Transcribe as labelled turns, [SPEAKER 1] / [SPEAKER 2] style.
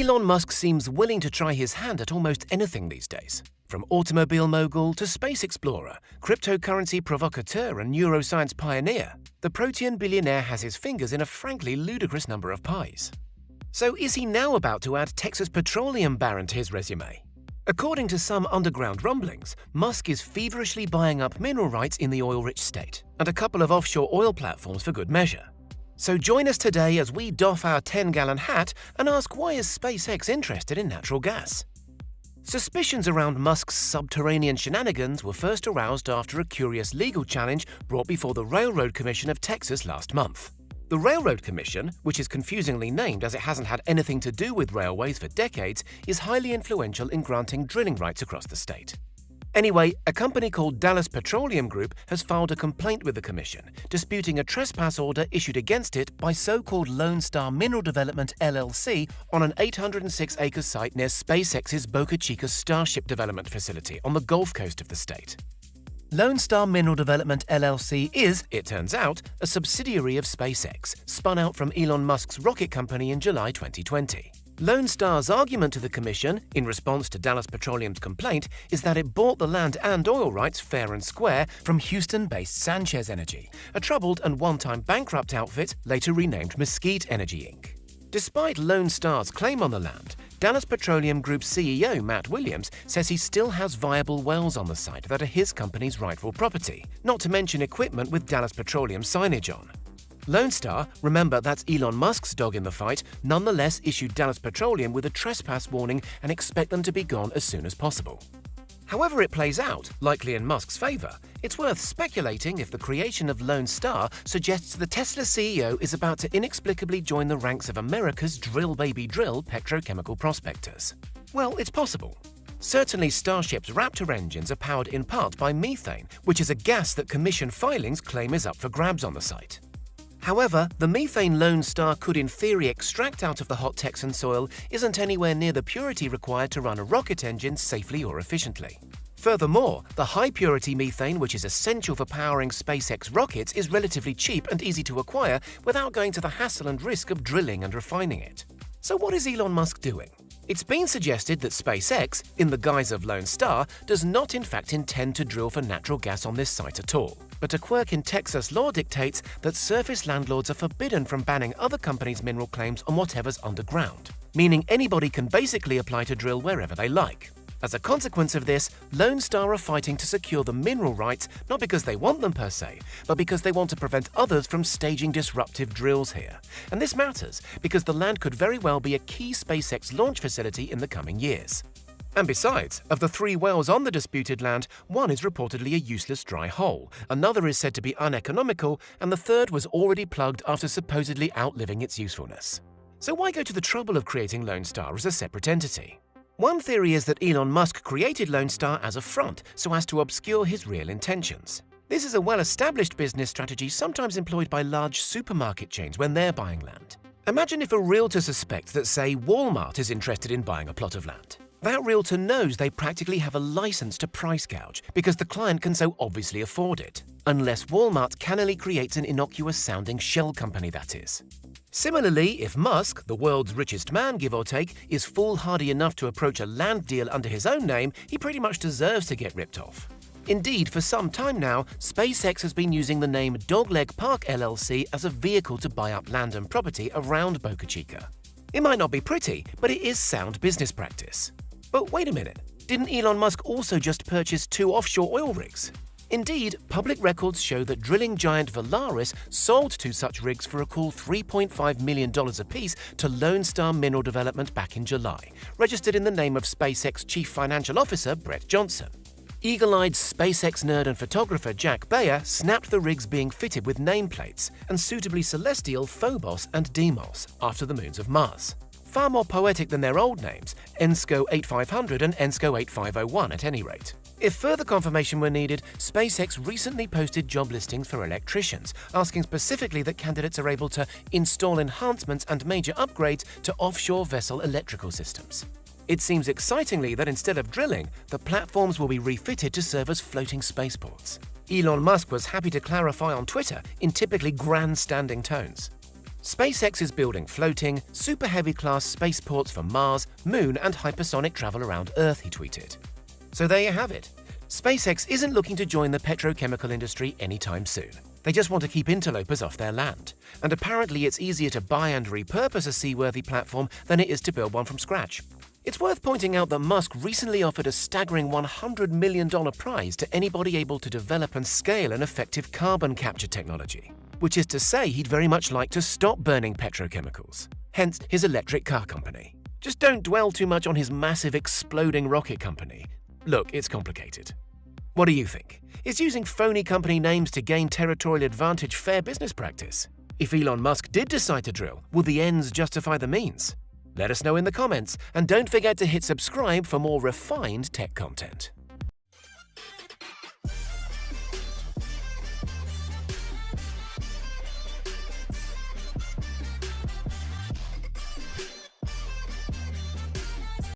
[SPEAKER 1] Elon Musk seems willing to try his hand at almost anything these days. From automobile mogul to space explorer, cryptocurrency provocateur, and neuroscience pioneer, the protean billionaire has his fingers in a frankly ludicrous number of pies. So is he now about to add Texas Petroleum Baron to his resume? According to some underground rumblings, Musk is feverishly buying up mineral rights in the oil-rich state, and a couple of offshore oil platforms for good measure. So join us today as we doff our 10-gallon hat and ask why is SpaceX interested in natural gas? Suspicions around Musk's subterranean shenanigans were first aroused after a curious legal challenge brought before the Railroad Commission of Texas last month. The Railroad Commission, which is confusingly named as it hasn't had anything to do with railways for decades, is highly influential in granting drilling rights across the state. Anyway, a company called Dallas Petroleum Group has filed a complaint with the Commission, disputing a trespass order issued against it by so-called Lone Star Mineral Development LLC on an 806-acre site near SpaceX's Boca Chica Starship Development Facility on the Gulf Coast of the state. Lone Star Mineral Development LLC is, it turns out, a subsidiary of SpaceX, spun out from Elon Musk's rocket company in July 2020. Lone Star's argument to the Commission, in response to Dallas Petroleum's complaint, is that it bought the land and oil rights fair and square from Houston-based Sanchez Energy, a troubled and one-time bankrupt outfit later renamed Mesquite Energy Inc. Despite Lone Star's claim on the land, Dallas Petroleum Group CEO Matt Williams says he still has viable wells on the site that are his company's rightful property, not to mention equipment with Dallas Petroleum signage on. Lone Star, remember that's Elon Musk's dog in the fight, nonetheless issued Dallas Petroleum with a trespass warning and expect them to be gone as soon as possible. However it plays out, likely in Musk's favor, it's worth speculating if the creation of Lone Star suggests the Tesla CEO is about to inexplicably join the ranks of America's drill baby drill petrochemical prospectors. Well, it's possible. Certainly Starship's Raptor engines are powered in part by methane, which is a gas that Commission filings claim is up for grabs on the site. However, the methane Lone Star could in theory extract out of the hot Texan soil isn't anywhere near the purity required to run a rocket engine safely or efficiently. Furthermore, the high-purity methane which is essential for powering SpaceX rockets is relatively cheap and easy to acquire without going to the hassle and risk of drilling and refining it. So what is Elon Musk doing? It's been suggested that SpaceX, in the guise of Lone Star, does not in fact intend to drill for natural gas on this site at all. But a quirk in Texas law dictates that surface landlords are forbidden from banning other companies' mineral claims on whatever's underground, meaning anybody can basically apply to drill wherever they like. As a consequence of this, Lone Star are fighting to secure the mineral rights not because they want them per se, but because they want to prevent others from staging disruptive drills here. And this matters because the land could very well be a key SpaceX launch facility in the coming years. And besides, of the three wells on the disputed land, one is reportedly a useless dry hole, another is said to be uneconomical, and the third was already plugged after supposedly outliving its usefulness. So why go to the trouble of creating Lone Star as a separate entity? One theory is that Elon Musk created Lone Star as a front so as to obscure his real intentions. This is a well-established business strategy sometimes employed by large supermarket chains when they're buying land. Imagine if a realtor suspects that, say, Walmart is interested in buying a plot of land. That realtor knows they practically have a license to price gouge because the client can so obviously afford it. Unless Walmart cannily creates an innocuous-sounding shell company, that is. Similarly, if Musk, the world's richest man give or take, is foolhardy enough to approach a land deal under his own name, he pretty much deserves to get ripped off. Indeed, for some time now, SpaceX has been using the name Dogleg Park LLC as a vehicle to buy up land and property around Boca Chica. It might not be pretty, but it is sound business practice. But wait a minute, didn't Elon Musk also just purchase two offshore oil rigs? Indeed, public records show that drilling giant Valaris sold two such rigs for a cool $3.5 million apiece to Lone Star Mineral Development back in July, registered in the name of SpaceX Chief Financial Officer Bret Johnsen. Eagle-eyed SpaceX nerd and photographer Jack Beyer snapped the rigs being fitted with nameplates and suitably celestial Phobos and Deimos after the moons of Mars. Far more poetic than their old names, ENSCO 8500 and ENSCO 8501 at any rate. If further confirmation were needed, SpaceX recently posted job listings for electricians, asking specifically that candidates are able to install enhancements and major upgrades to offshore vessel electrical systems. It seems excitingly that instead of drilling, the platforms will be refitted to serve as floating spaceports. Elon Musk was happy to clarify on Twitter in typically grandstanding tones. SpaceX is building floating, super heavy class spaceports for Mars, Moon, and hypersonic travel around Earth, he tweeted. So there you have it. SpaceX isn't looking to join the petrochemical industry anytime soon. They just want to keep interlopers off their land. And apparently, it's easier to buy and repurpose a seaworthy platform than it is to build one from scratch. It's worth pointing out that Musk recently offered a staggering $100 million prize to anybody able to develop and scale an effective carbon capture technology which is to say he'd very much like to stop burning petrochemicals, hence his electric car company. Just don't dwell too much on his massive exploding rocket company. Look, it's complicated. What do you think? Is using phony company names to gain territorial advantage fair business practice? If Elon Musk did decide to drill, will the ends justify the means? Let us know in the comments, and don't forget to hit subscribe for more refined tech content.